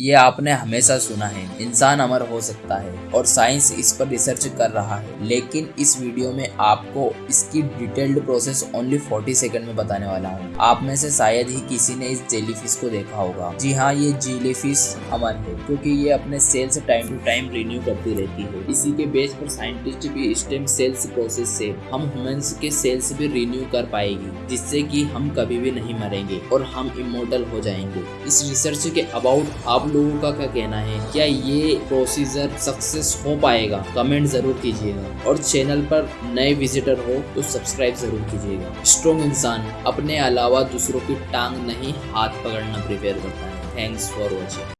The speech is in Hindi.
ये आपने हमेशा सुना है। इंसान अमर हो सकता है और साइंस इस पर रिसर्च कर रहा है। लेकिन इस वीडियो में आपको इसकी डिटेल्ड प्रोसेस ओनली 40 सेकंड में बताने वाला हूँ। आप में से शायद ही किसी ने इस जेलीफिश को देखा होगा। जी हाँ ये जेलीफिश अमर है, क्योंकि ये अपने sales time to time renew करती रहती है। इसी के बेस पर साइंटिस्ट भी स्टेम सेल्स प्रोसेस से हम ह्यूमंस के सेल्स भी रिन्यू कर पाएगी, जिससे कि हम कभी भी नहीं मरेंगे और हम इमोर्टल हो जाएँगे। इस रिसर्च के अबाउट लोगों का क्या कहना है? क्या ये प्रोसीजर सक्सेस हो पाएगा? कमेंट ज़रूर कीजिएगा। और चैनल पर नए विजिटर हो तो सब्सक्राइब ज़रूर कीजिएगा। स्ट्रॉन्ग इंसान अपने अलावा दूसरों की टांग नहीं हाथ पकड़ना प्रिपेयर करता है। Thanks for watching